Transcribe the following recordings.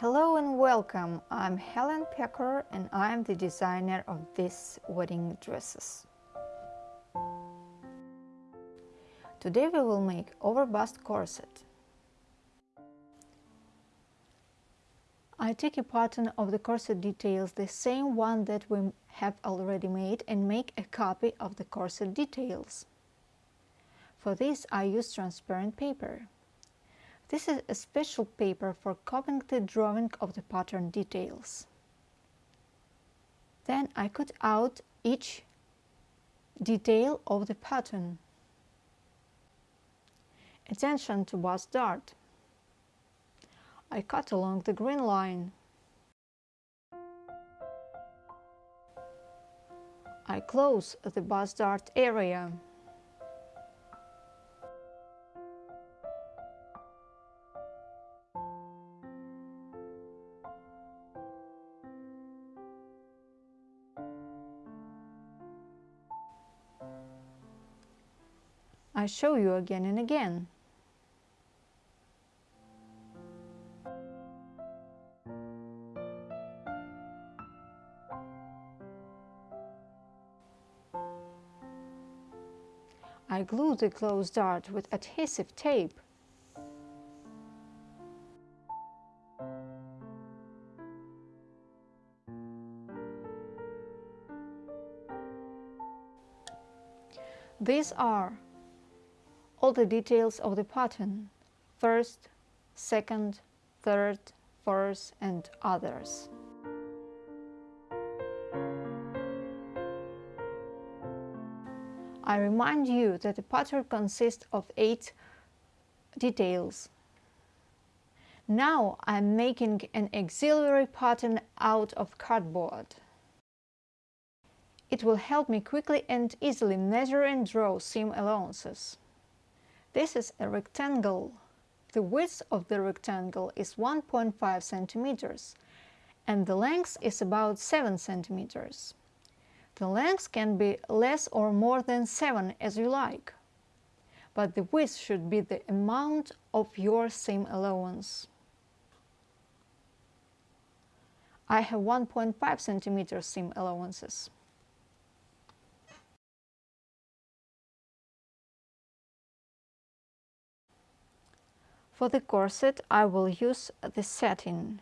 Hello and welcome. I'm Helen Pecker and I'm the designer of these wedding dresses. Today we will make overbust corset. I take a pattern of the corset details, the same one that we have already made and make a copy of the corset details. For this I use transparent paper. This is a special paper for copying the drawing of the pattern details. Then I cut out each detail of the pattern. Attention to bust dart. I cut along the green line. I close the bust dart area. I show you again and again. I glue the closed dart with adhesive tape. These are all the details of the pattern, first, second, third, fourth and others. I remind you that the pattern consists of eight details. Now I'm making an auxiliary pattern out of cardboard. It will help me quickly and easily measure and draw seam allowances. This is a rectangle. The width of the rectangle is 1.5 centimeters and the length is about 7 centimeters. The length can be less or more than 7 as you like, but the width should be the amount of your seam allowance. I have 1.5 centimeter seam allowances. For the corset I will use the satin.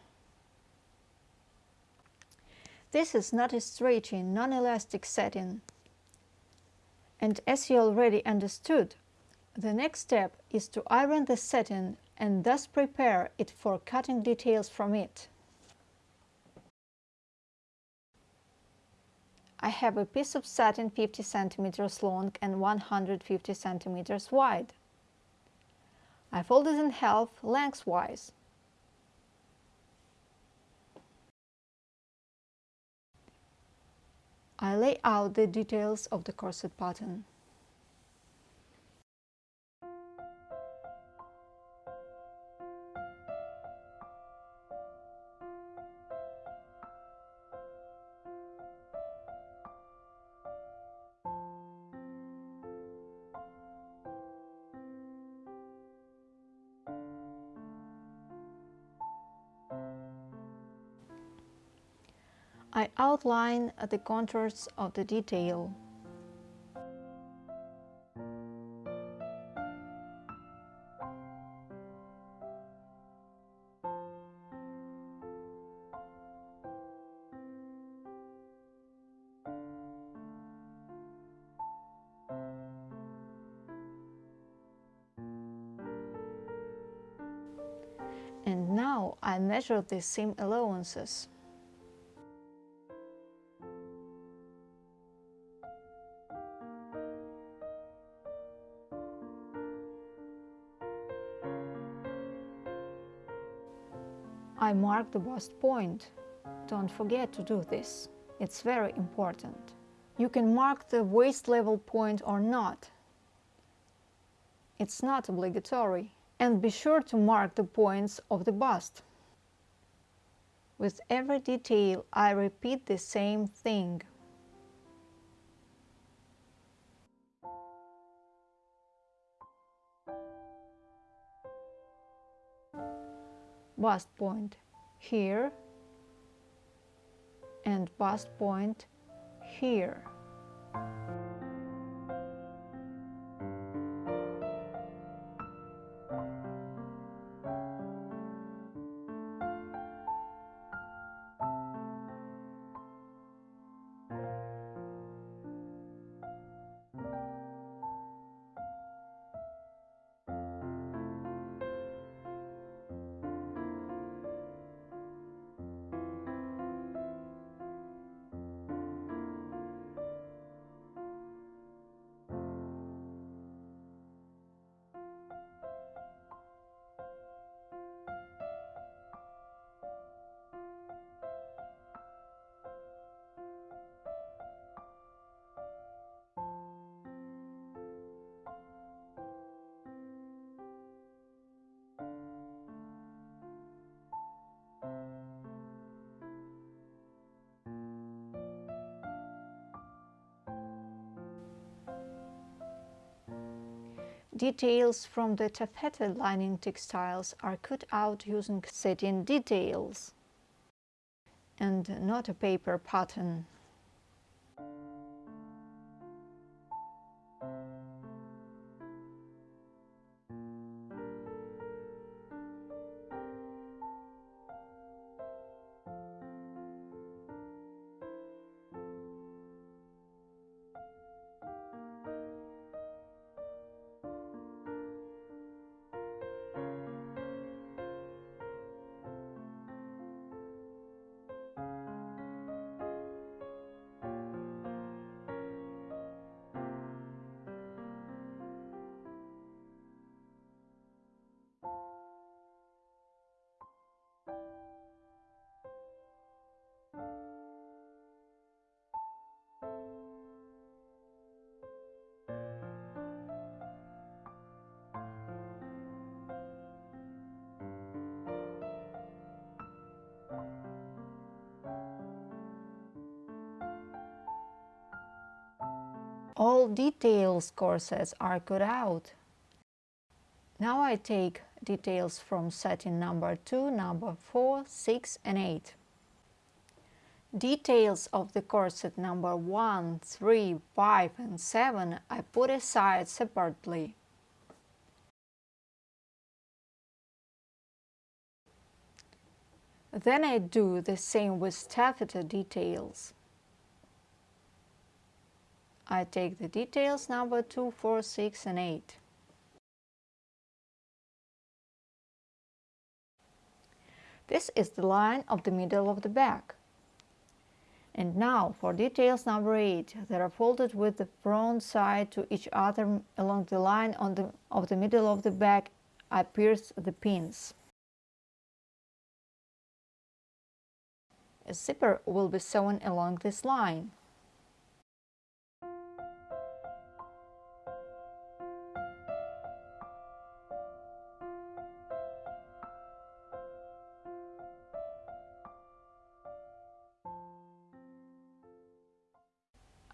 This is not a stretchy, non-elastic satin. And as you already understood, the next step is to iron the satin and thus prepare it for cutting details from it. I have a piece of satin 50 centimeters long and 150 centimeters wide. I fold it in half lengthwise. I lay out the details of the corset pattern. I outline the contours of the detail. And now I measure the seam allowances. Mark the bust point. Don't forget to do this. It's very important. You can mark the waist level point or not. It's not obligatory. And be sure to mark the points of the bust. With every detail, I repeat the same thing. bust point. Here and bust point here. Details from the taffeta lining textiles are cut out using satin details and not a paper pattern. All details corsets are cut out. Now I take details from satin number 2, number 4, 6 and 8. Details of the corset number 1, 3, 5 and 7 I put aside separately. Then I do the same with taffeta details. I take the details number 2, 4, 6 and 8. This is the line of the middle of the back. And now for details number 8, they are folded with the front side to each other along the line on the, of the middle of the back. I pierce the pins. A zipper will be sewn along this line.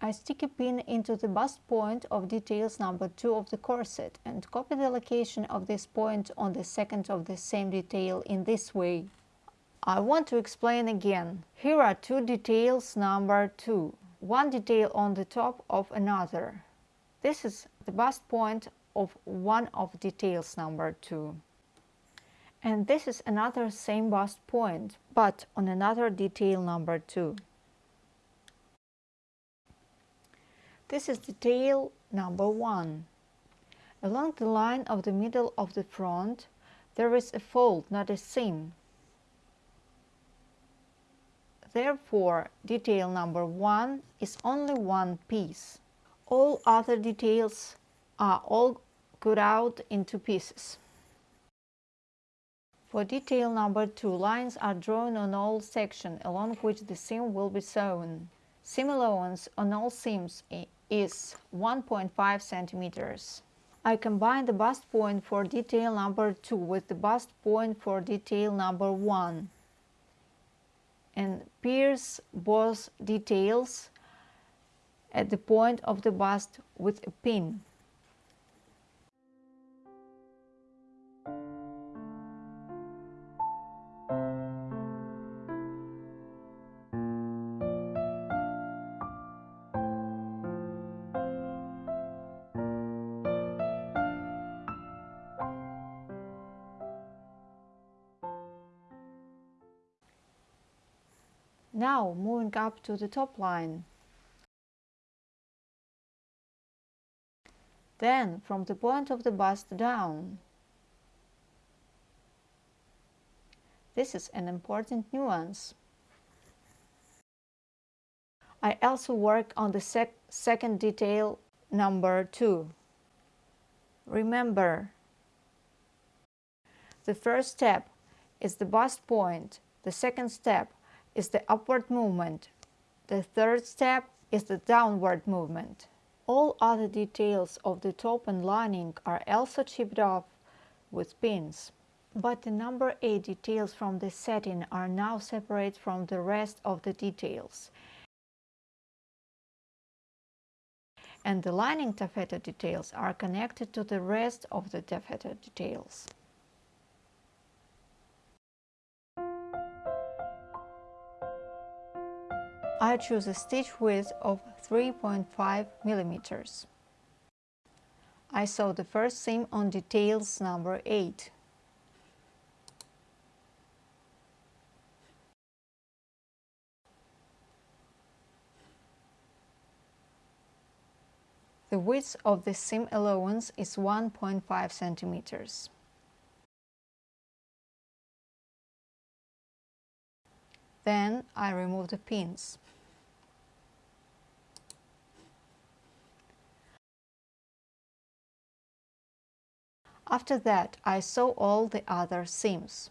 I stick a pin into the bust point of details number 2 of the corset and copy the location of this point on the second of the same detail in this way. I want to explain again. Here are two details number 2, one detail on the top of another. This is the bust point of one of details number 2. And this is another same bust point, but on another detail number 2. This is detail number one. Along the line of the middle of the front, there is a fold, not a seam. Therefore, detail number one is only one piece. All other details are all cut out into pieces. For detail number two, lines are drawn on all sections along which the seam will be sewn. Seam allowance on all seams eh, is 1.5 centimeters. I combine the bust point for detail number 2 with the bust point for detail number 1 and pierce both details at the point of the bust with a pin. Now moving up to the top line. Then from the point of the bust down. This is an important nuance. I also work on the sec second detail number 2. Remember, the first step is the bust point, the second step is the upward movement, the third step is the downward movement. All other details of the top and lining are also chipped off with pins. But the number 8 details from the satin are now separate from the rest of the details and the lining taffeta details are connected to the rest of the taffeta details. I choose a stitch width of 3.5 millimeters. I sew the first seam on details number 8. The width of the seam allowance is 1.5 centimeters. Then I remove the pins. After that, I sew all the other seams.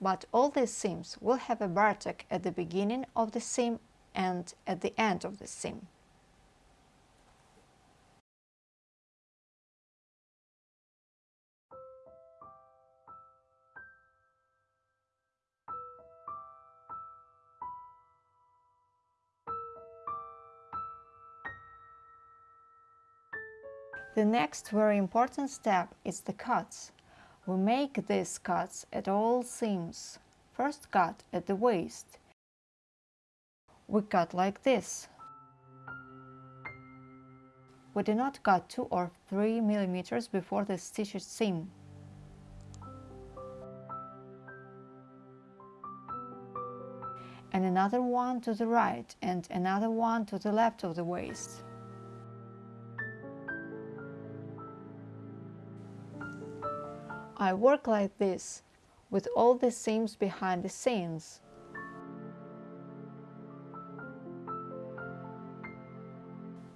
but all these seams will have a vertex at the beginning of the seam and at the end of the seam. The next very important step is the cuts. We make these cuts at all seams. First cut at the waist. We cut like this. We do not cut 2 or 3 millimeters before the stitched seam. And another one to the right and another one to the left of the waist. I work like this, with all the seams behind the scenes.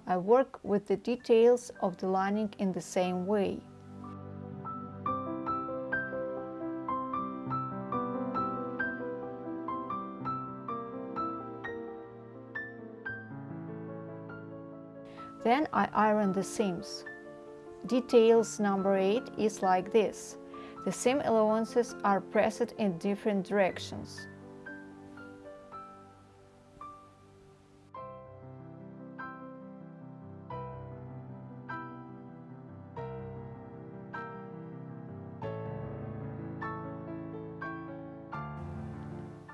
I work with the details of the lining in the same way. Then I iron the seams. Details number 8 is like this. The seam allowances are pressed in different directions.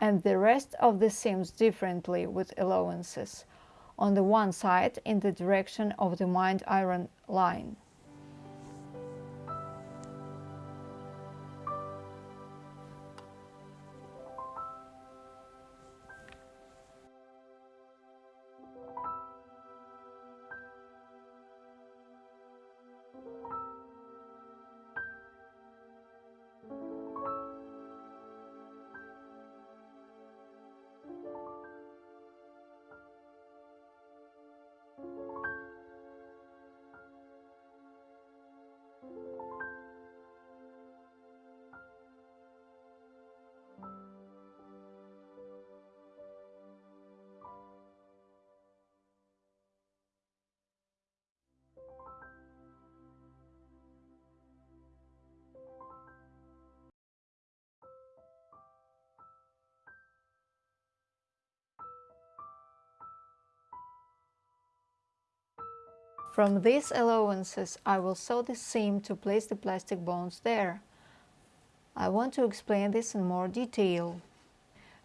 and the rest of the seams differently with allowances, on the one side in the direction of the mined iron line. From these allowances, I will sew the seam to place the plastic bones there. I want to explain this in more detail.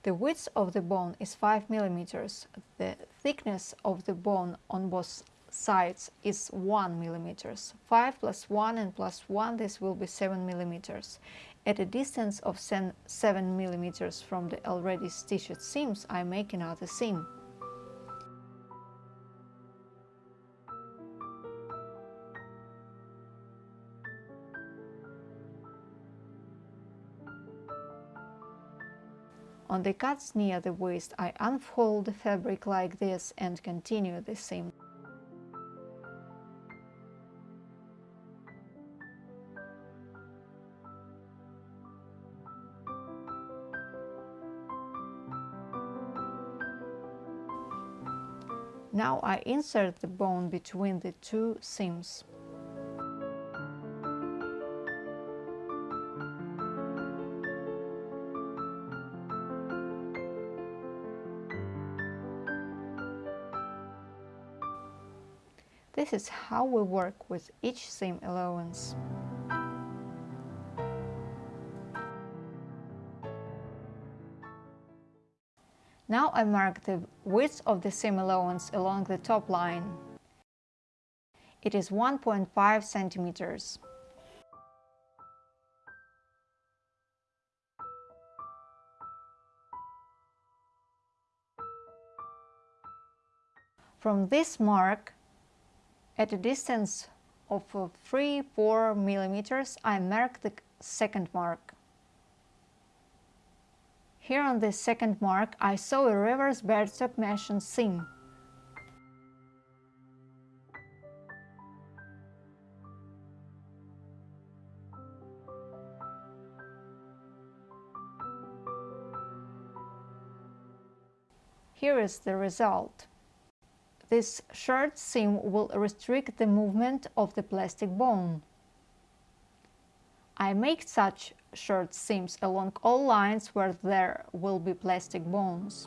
The width of the bone is 5 mm. The thickness of the bone on both sides is 1 millimeters. 5 plus 1 and plus 1 this will be 7 millimeters. At a distance of 7 millimeters from the already stitched seams I make another seam. On the cuts near the waist I unfold the fabric like this and continue the seam. Now I insert the bone between the two seams. This is how we work with each seam allowance. Now I mark the width of the seam allowance along the top line. It is 1.5 centimeters. From this mark, at a distance of uh, 3-4 millimeters, I mark the second mark. Here on the second mark, I saw a reverse birdstock mesh seam. Here is the result. This short seam will restrict the movement of the plastic bone. I make such short seams along all lines where there will be plastic bones.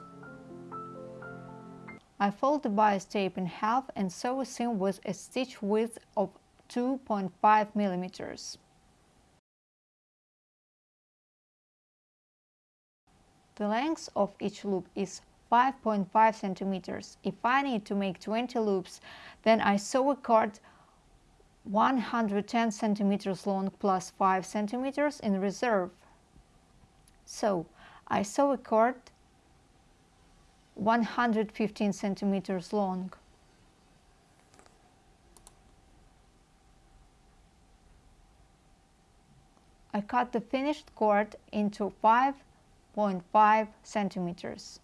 I fold the bias tape in half and sew a seam with a stitch width of 2.5 millimeters. The length of each loop is 5.5 centimeters. If I need to make 20 loops, then I sew a cord 110 centimeters long plus 5 centimeters in reserve. So I sew a cord 115 centimeters long. I cut the finished cord into 5.5 centimeters.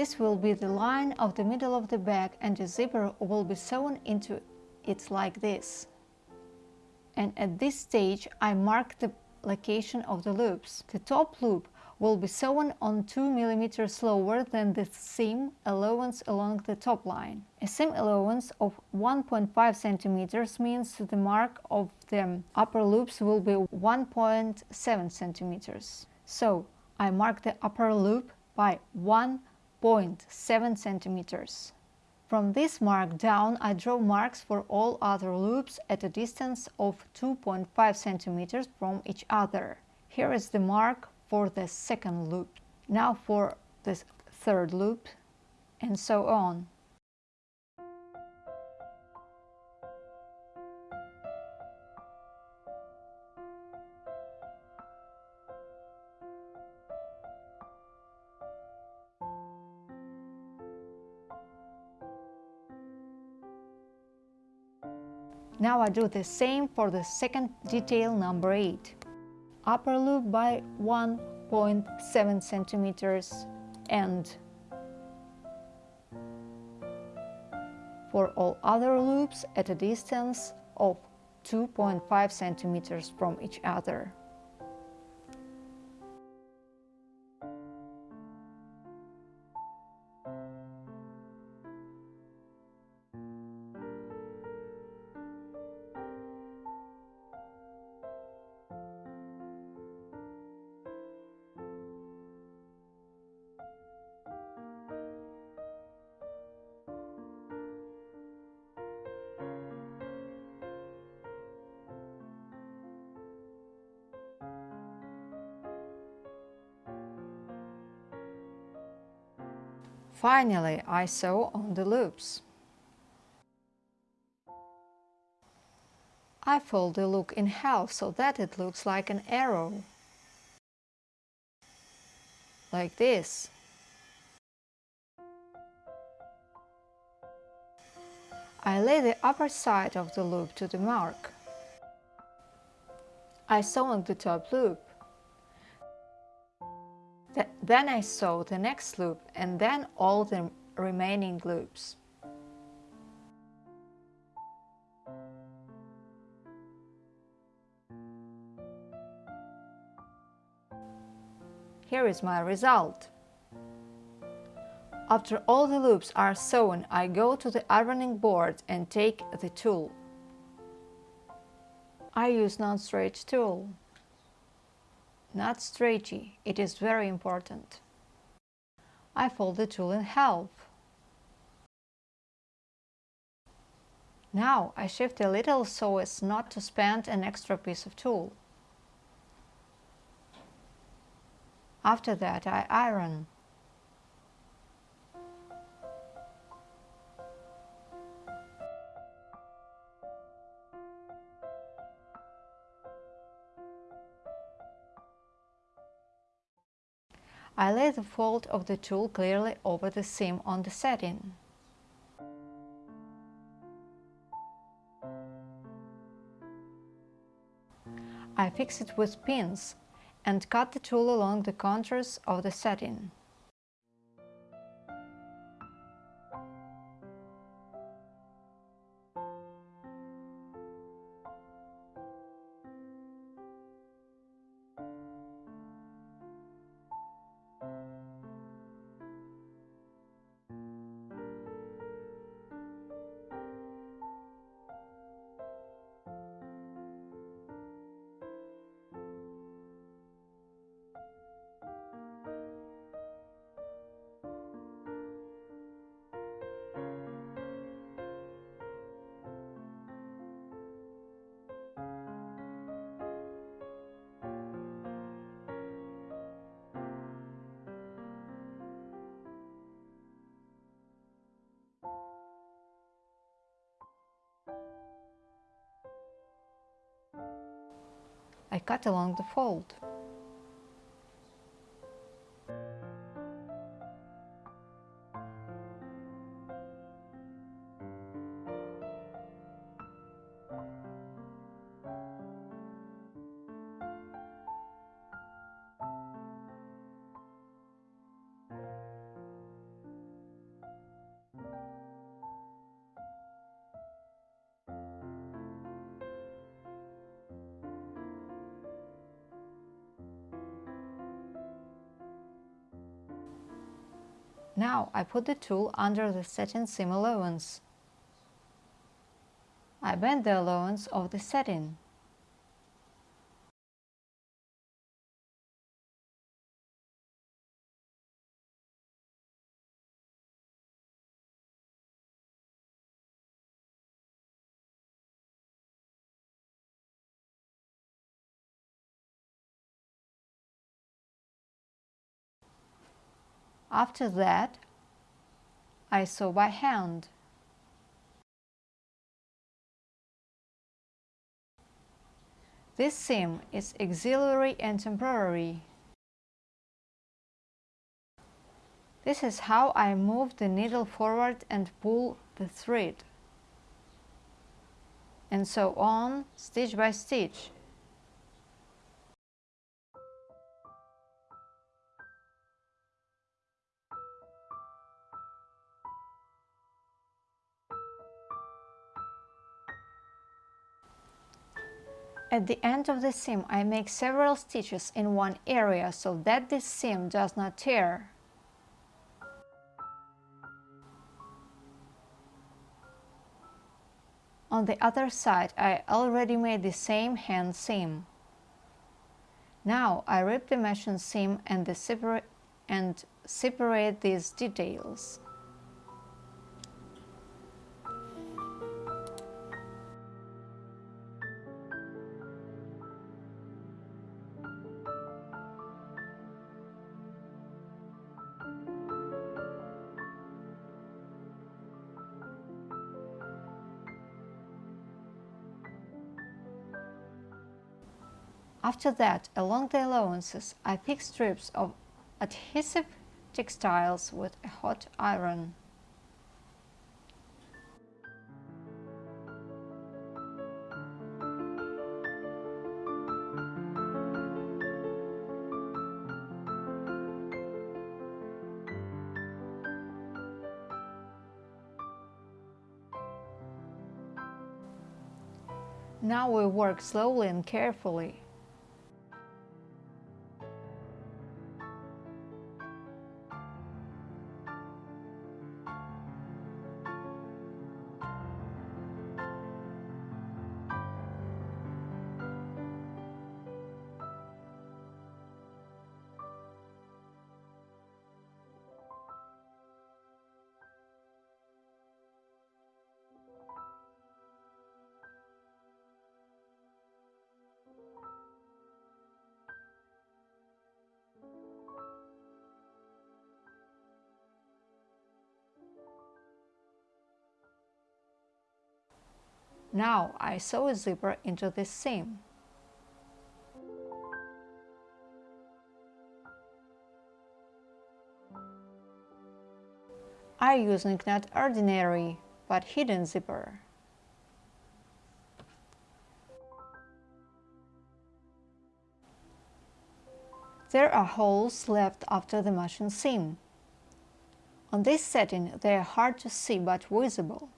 This will be the line of the middle of the bag and the zipper will be sewn into it like this. And at this stage I mark the location of the loops. The top loop will be sewn on 2 mm lower than the seam allowance along the top line. A seam allowance of 1.5 cm means the mark of the upper loops will be 1.7 cm. So I mark the upper loop by 1 0.7 centimeters. From this mark down, I draw marks for all other loops at a distance of 2.5 centimeters from each other. Here is the mark for the second loop. Now for the third loop, and so on. now I do the same for the second detail number 8. Upper loop by 1.7 centimeters and for all other loops at a distance of 2.5 centimeters from each other. Finally, I sew on the loops. I fold the look in half so that it looks like an arrow. Like this. I lay the upper side of the loop to the mark. I sew on the top loop. Then I sew the next loop and then all the remaining loops. Here is my result. After all the loops are sewn, I go to the ironing board and take the tulle. I use non-stretch tulle not stretchy, it is very important. I fold the tulle in half. Now I shift a little so as not to spend an extra piece of tulle. After that I iron. I lay the fold of the tulle clearly over the seam on the satin. I fix it with pins and cut the tulle along the contours of the satin. Cut along the fold. Now I put the tulle under the satin seam allowance. I bend the allowance of the satin. After that, I sew by hand. This seam is auxiliary and temporary. This is how I move the needle forward and pull the thread. And so on, stitch by stitch. At the end of the seam I make several stitches in one area so that this seam does not tear. On the other side I already made the same hand seam. Now I rip the machine seam and, the separate, and separate these details. After that, along the allowances, I pick strips of adhesive textiles with a hot iron. Now we work slowly and carefully. Now I sew a zipper into this seam. I using not ordinary but hidden zipper. There are holes left after the machine seam. On this satin they are hard to see but visible.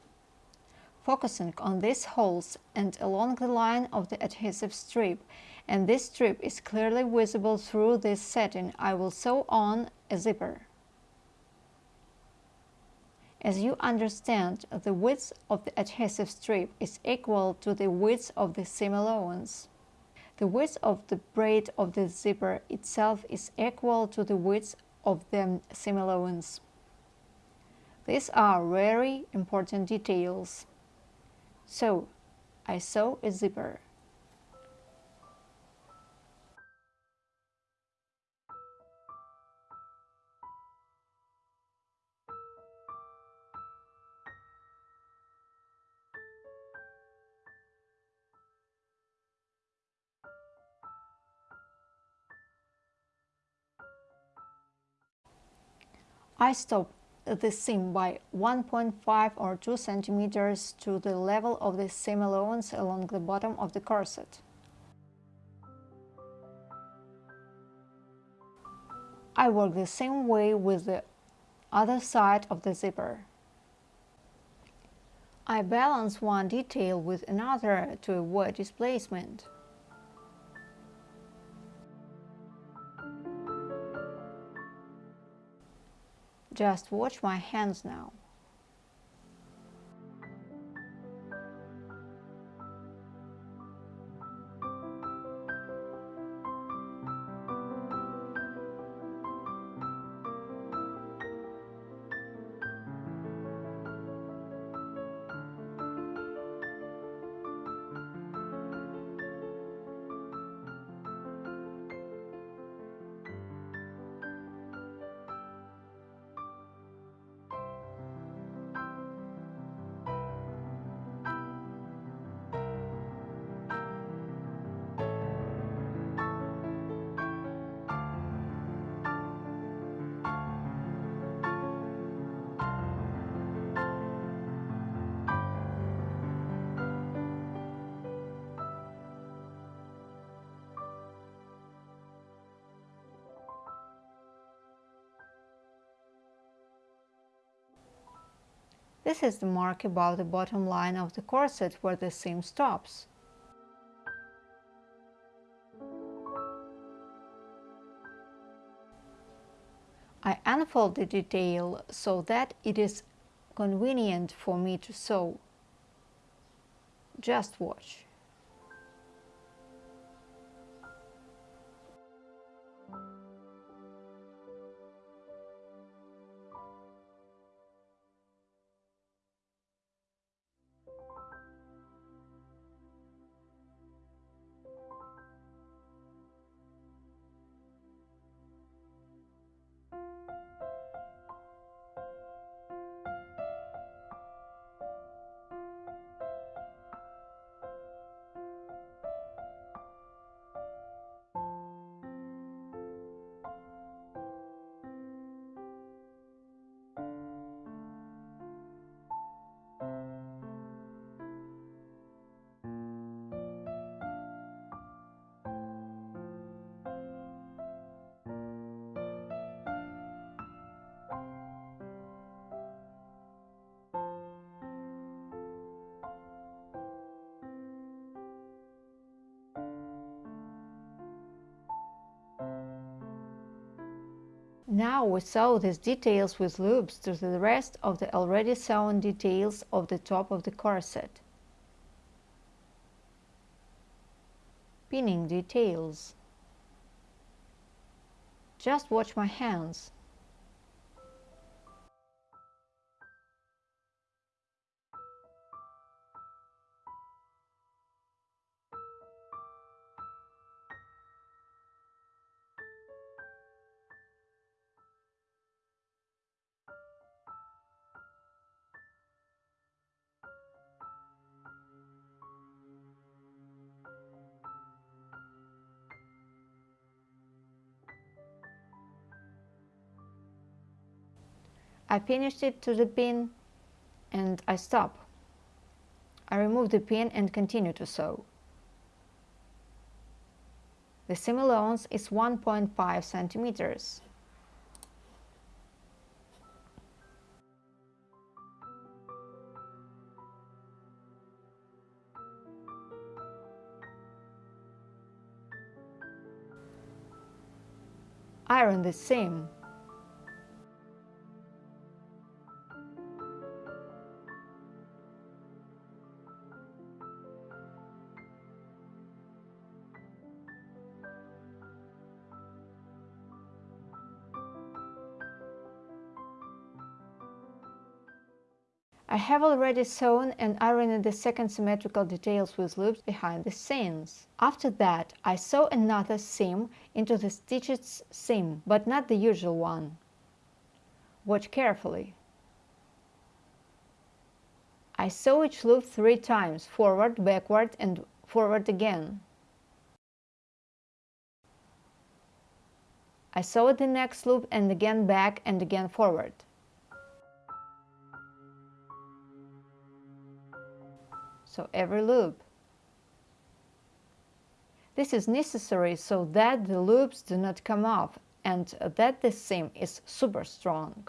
Focusing on these holes and along the line of the adhesive strip, and this strip is clearly visible through this satin, I will sew on a zipper. As you understand, the width of the adhesive strip is equal to the width of the seam allowance. The width of the braid of the zipper itself is equal to the width of the seam allowance. These are very important details. So, I sew a zipper. I stop the seam by 1.5 or 2 centimeters to the level of the seam allowance along the bottom of the corset. I work the same way with the other side of the zipper. I balance one detail with another to avoid displacement. Just watch my hands now. This is the mark above the bottom line of the corset where the seam stops. I unfold the detail so that it is convenient for me to sew. Just watch. Now we sew these details with loops to the rest of the already sewn details of the top of the corset. Pinning details. Just watch my hands. I finished it to the pin and I stop. I remove the pin and continue to sew. The seam allowance is 1.5 centimeters. Iron the seam. Have already sewn and ironed the second symmetrical details with loops behind the seams. After that, I sew another seam into the stitched seam, but not the usual one. Watch carefully. I sew each loop three times, forward, backward and forward again. I sew the next loop and again back and again forward. So every loop. This is necessary so that the loops do not come off and that the seam is super strong.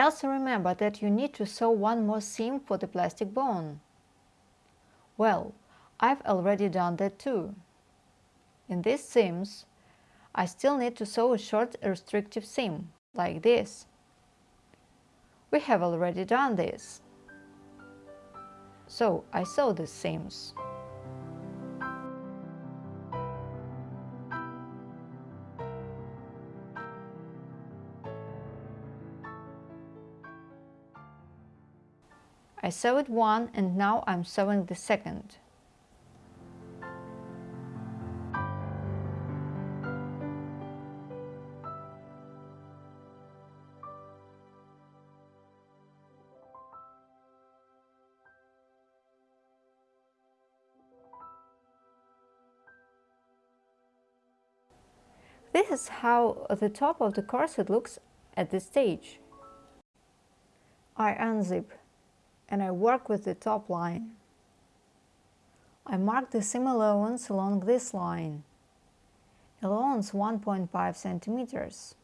Also remember that you need to sew one more seam for the plastic bone. Well, I've already done that too. In these seams, I still need to sew a short restrictive seam, like this. We have already done this. So I sew these seams. I sewed one and now I'm sewing the second. This is how the top of the corset looks at this stage. I unzip and I work with the top line. I mark the seam allowance along this line. Allowance 1.5 centimeters.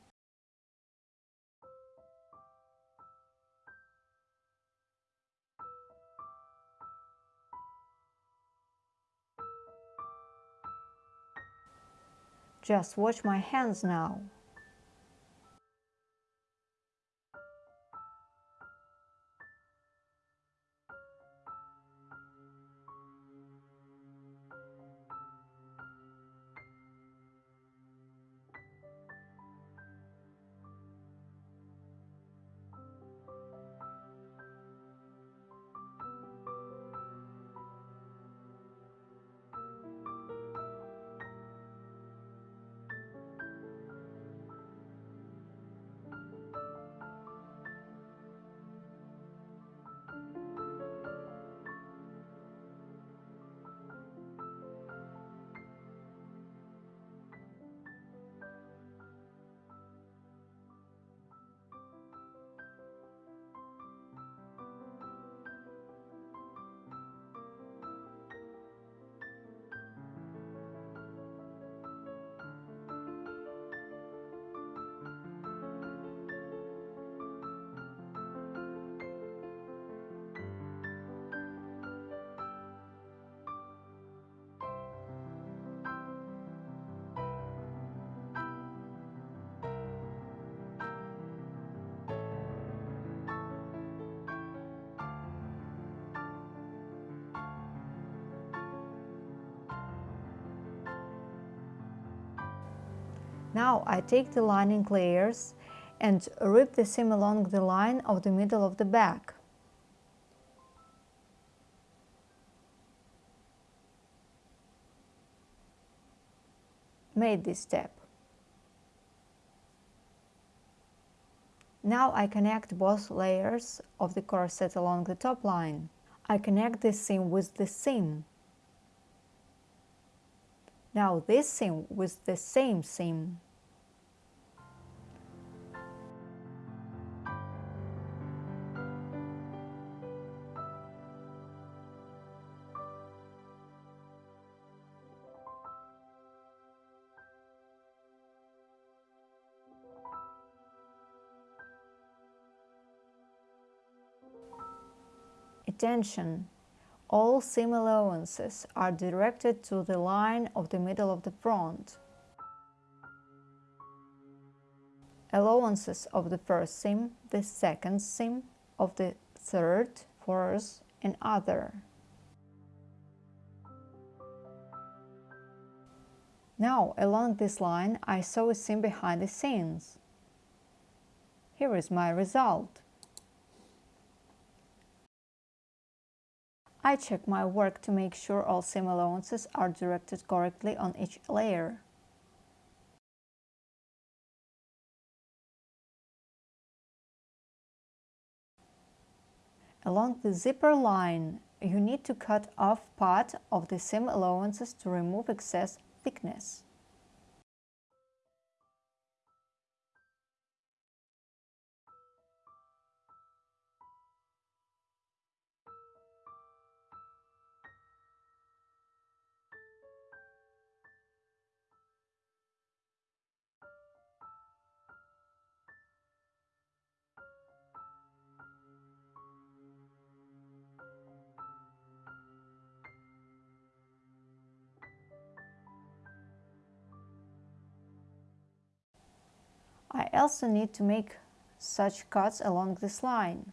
Just watch my hands now. Now I take the lining layers and rip the seam along the line of the middle of the back. Made this step. Now I connect both layers of the corset along the top line. I connect this seam with the seam. Now this seam with the same seam. Attention! All seam allowances are directed to the line of the middle of the front. Allowances of the first seam, the second seam, of the third, fourth and other. Now, along this line, I sew a seam behind the scenes. Here is my result. I check my work to make sure all seam allowances are directed correctly on each layer. Along the zipper line, you need to cut off part of the seam allowances to remove excess thickness. I also need to make such cuts along this line.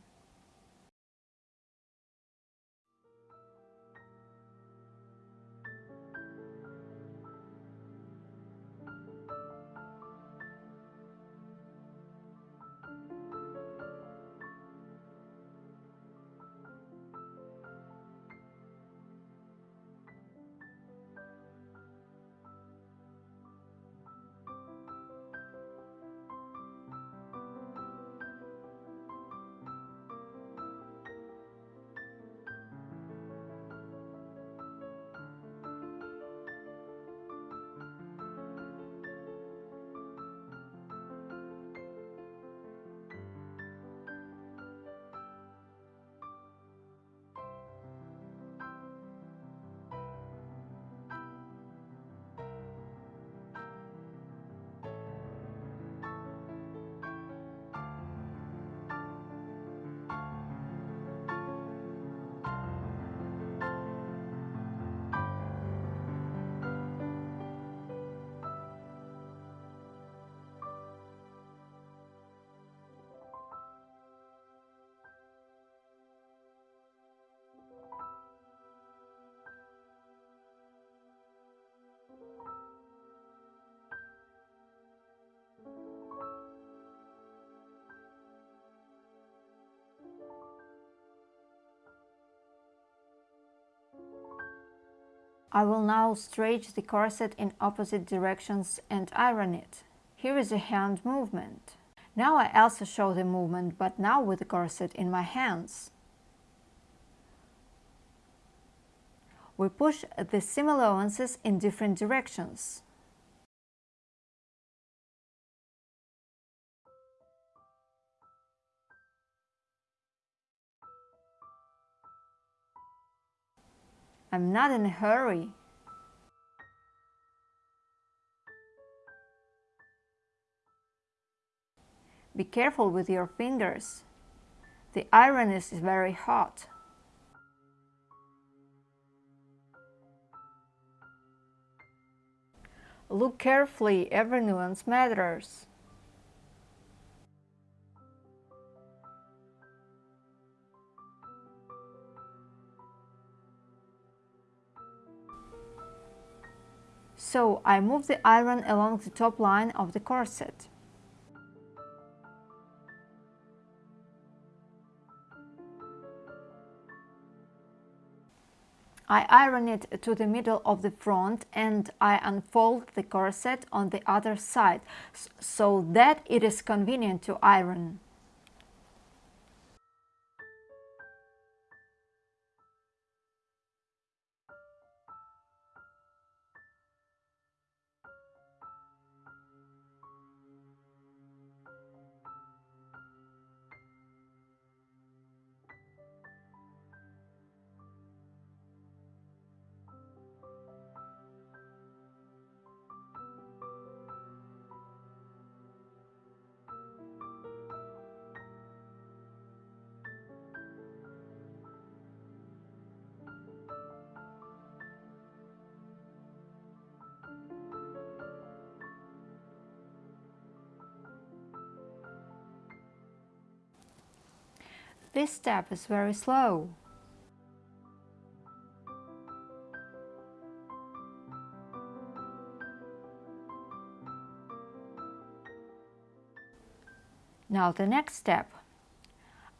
I will now stretch the corset in opposite directions and iron it. Here is a hand movement. Now I also show the movement, but now with the corset in my hands. We push the seam allowances in different directions. I'm not in a hurry. Be careful with your fingers. The iron is very hot. Look carefully, every nuance matters. So I move the iron along the top line of the corset. I iron it to the middle of the front and I unfold the corset on the other side so that it is convenient to iron. This step is very slow. Now the next step.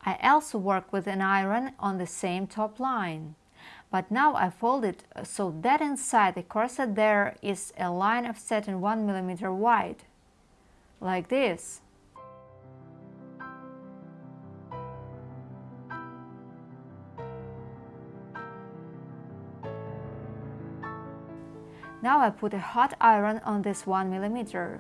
I also work with an iron on the same top line. But now I fold it so that inside the corset there is a line of satin 1 mm wide. Like this. Now I put a hot iron on this 1 millimeter.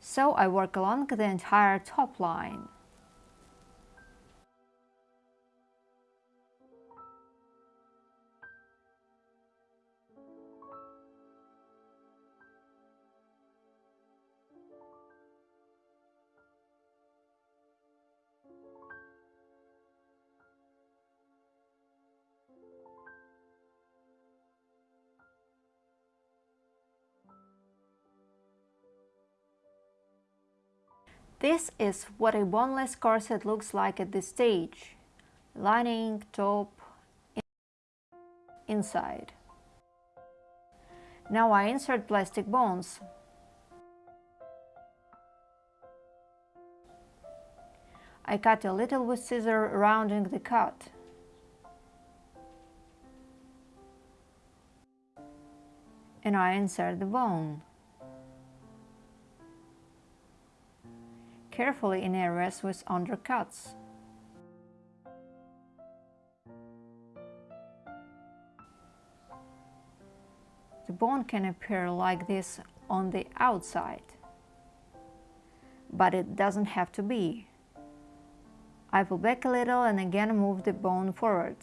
So I work along the entire top line. This is what a boneless corset looks like at this stage. Lining, top, inside. Now I insert plastic bones. I cut a little with scissor rounding the cut. And I insert the bone. Carefully in areas with undercuts. The bone can appear like this on the outside, but it doesn't have to be. I pull back a little and again move the bone forward.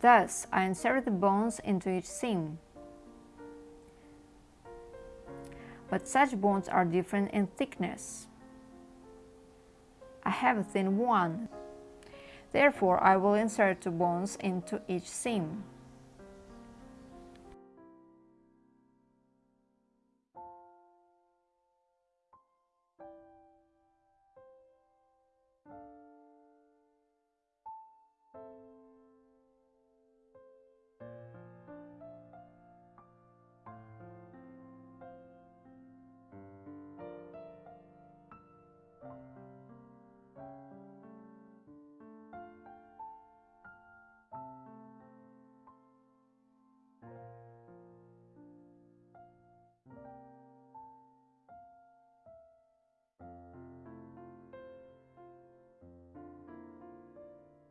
Thus, I insert the bones into each seam. But such bones are different in thickness. I have a thin one. Therefore, I will insert two bones into each seam.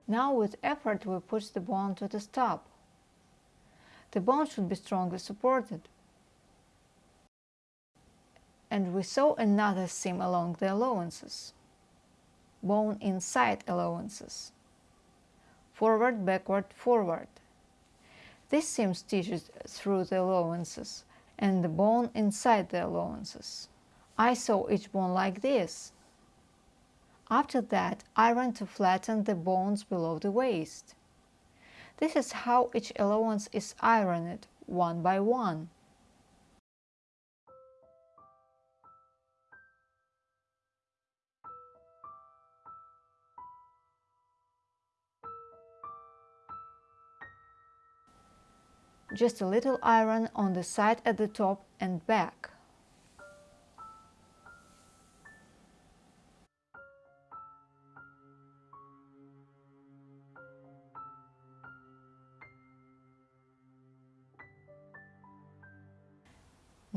Now with effort we push the bone to the stop. The bone should be strongly supported. And we sew another seam along the allowances. Bone inside allowances. Forward, backward, forward. This seam stitches through the allowances and the bone inside the allowances. I sew each bone like this. After that, iron to flatten the bones below the waist. This is how each allowance is ironed, one by one. Just a little iron on the side at the top and back.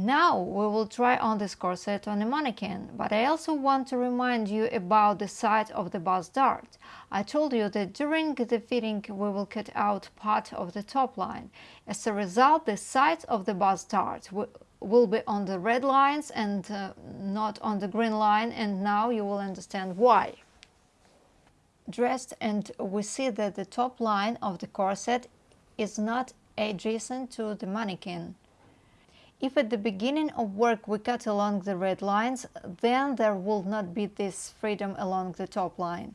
Now we will try on this corset on a mannequin, but I also want to remind you about the side of the bust dart. I told you that during the fitting we will cut out part of the top line. As a result, the sides of the bust dart will be on the red lines and uh, not on the green line and now you will understand why. Dressed and we see that the top line of the corset is not adjacent to the mannequin. If at the beginning of work we cut along the red lines, then there will not be this freedom along the top line.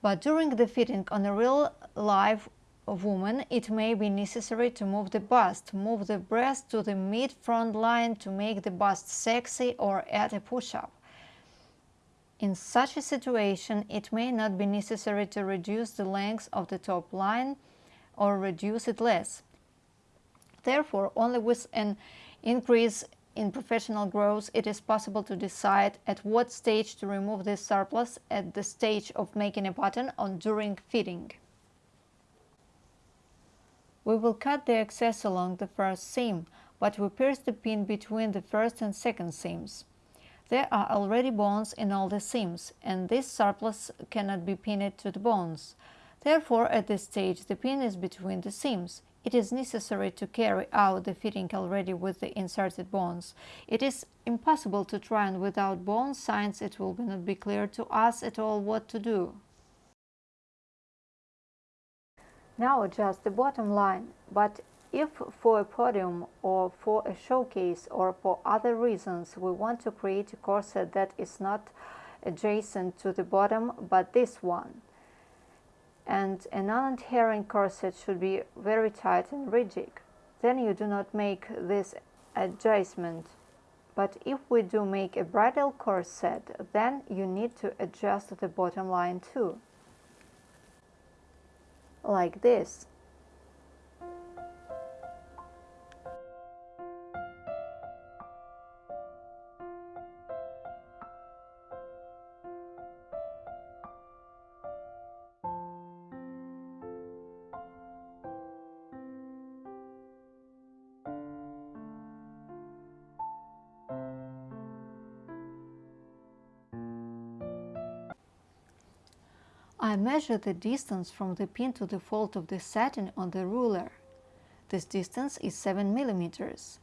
But during the fitting on a real live woman, it may be necessary to move the bust, move the breast to the mid-front line to make the bust sexy or add a push-up. In such a situation, it may not be necessary to reduce the length of the top line or reduce it less. Therefore, only with an increase in professional growth, it is possible to decide at what stage to remove this surplus at the stage of making a pattern or during fitting. We will cut the excess along the first seam, but we pierce the pin between the first and second seams. There are already bones in all the seams, and this surplus cannot be pinned to the bones. Therefore, at this stage, the pin is between the seams. It is necessary to carry out the fitting already with the inserted bones. It is impossible to try on without bones, since it will not be clear to us at all what to do. Now adjust the bottom line, but if for a podium or for a showcase or for other reasons we want to create a corset that is not adjacent to the bottom but this one, and a non-adhering corset should be very tight and rigid. Then you do not make this adjustment. But if we do make a bridal corset, then you need to adjust the bottom line too. Like this. I measure the distance from the pin to the fold of the satin on the ruler. This distance is 7 millimeters.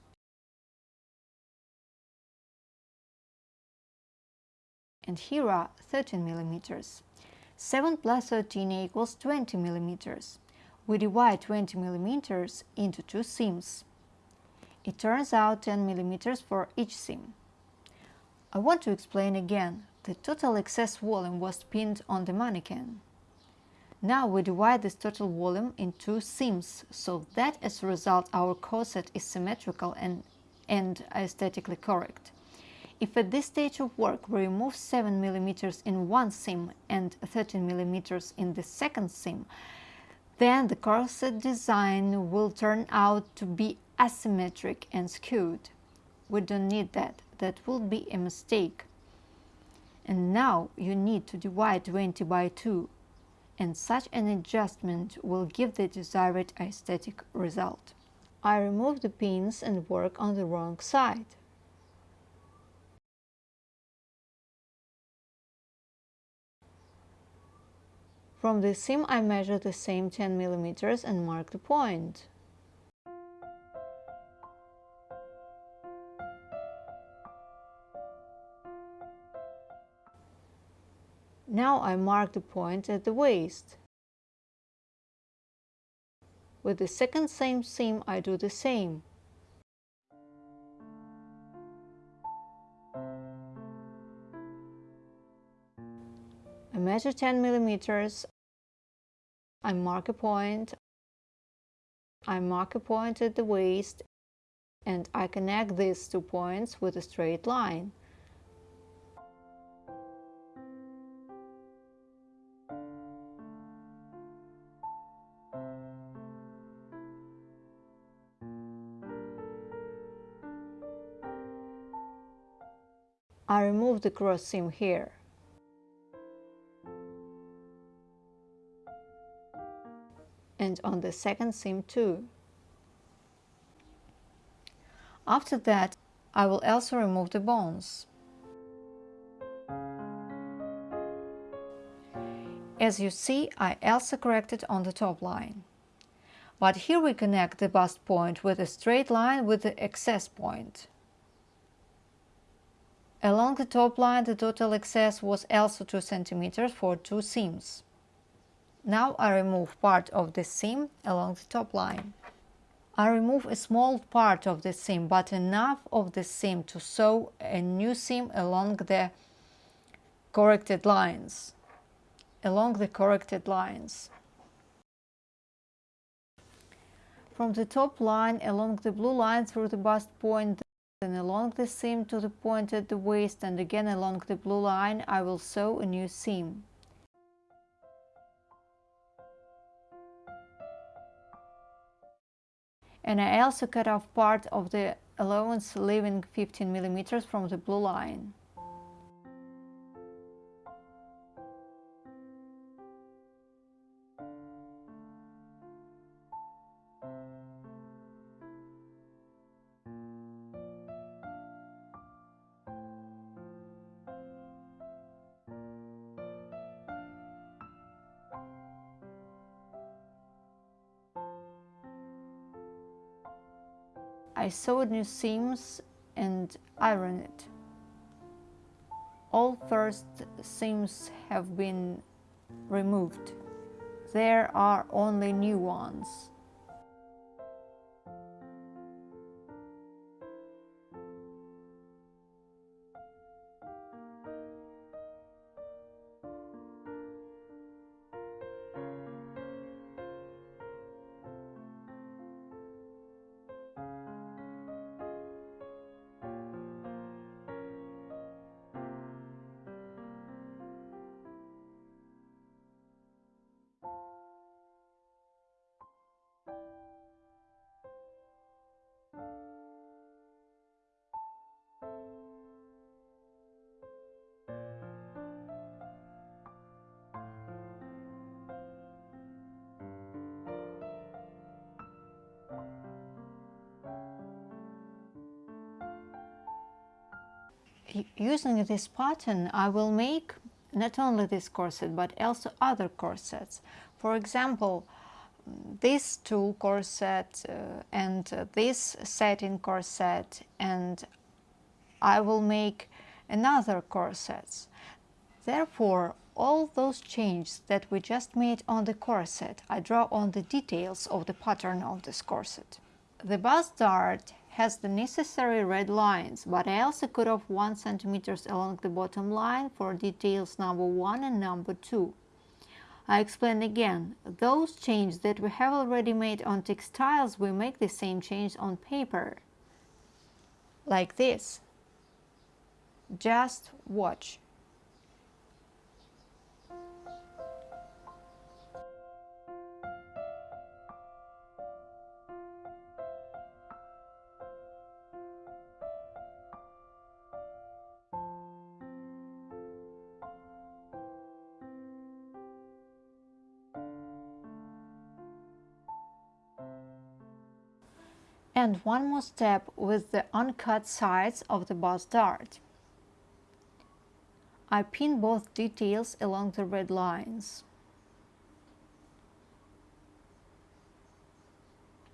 And here are 13 millimeters. 7 plus 13 equals 20 millimeters. We divide 20 millimeters into two seams. It turns out 10 millimeters for each seam. I want to explain again the total excess volume was pinned on the mannequin. Now we divide this total volume in two seams, so that as a result our corset is symmetrical and, and aesthetically correct. If at this stage of work we remove 7 mm in one seam and 13 mm in the second seam, then the corset design will turn out to be asymmetric and skewed. We don't need that, that would be a mistake and now you need to divide 20 by 2 and such an adjustment will give the desired aesthetic result. I remove the pins and work on the wrong side. From the seam I measure the same 10 mm and mark the point. Now I mark the point at the waist. With the second same seam I do the same. I measure 10 millimeters. I mark a point. I mark a point at the waist and I connect these two points with a straight line. Remove the cross seam here. And on the second seam too. After that, I will also remove the bones. As you see, I also corrected on the top line. But here we connect the bust point with a straight line with the excess point. Along the top line the total excess was also 2 cm for two seams. Now I remove part of the seam along the top line. I remove a small part of the seam but enough of the seam to sew a new seam along the corrected lines. Along the corrected lines. From the top line along the blue line through the bust point then along the seam to the point at the waist and again along the blue line I will sew a new seam. And I also cut off part of the allowance leaving 15 millimeters from the blue line. I sewed new seams and ironed it. All first seams have been removed. There are only new ones. Using this pattern I will make not only this corset but also other corsets. For example, this tulle corset uh, and uh, this satin corset and I will make another corsets. Therefore, all those changes that we just made on the corset, I draw on the details of the pattern of this corset. The bust dart has the necessary red lines, but I also cut off 1 cm along the bottom line for details number 1 and number 2. I explain again, those changes that we have already made on textiles, we make the same change on paper. Like this. Just watch. and one more step with the uncut sides of the bust dart. I pin both details along the red lines.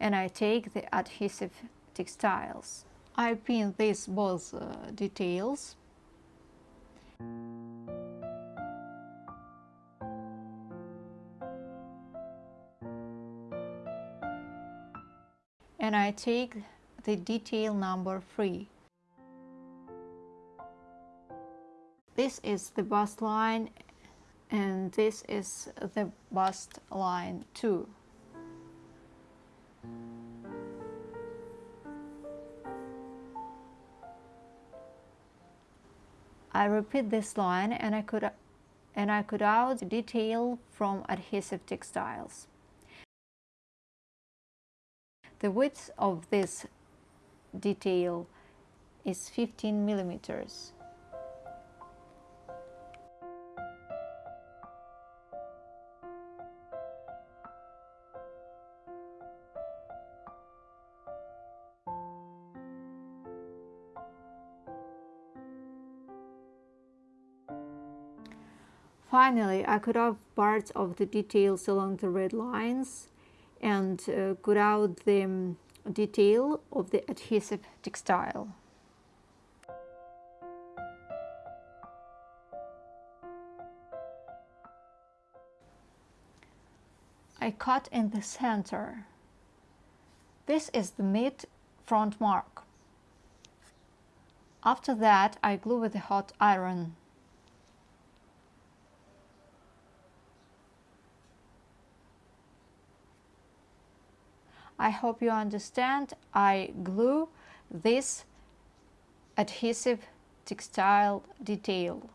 And I take the adhesive textiles. I pin these both uh, details. And I take the detail number 3. This is the bust line and this is the bust line 2. I repeat this line and I could and I cut out detail from adhesive textiles. The width of this detail is 15 millimeters. Finally, I cut off parts of the details along the red lines and uh, cut out the detail of the adhesive textile. I cut in the center. This is the mid front mark. After that, I glue with a hot iron. I hope you understand. I glue this adhesive textile detail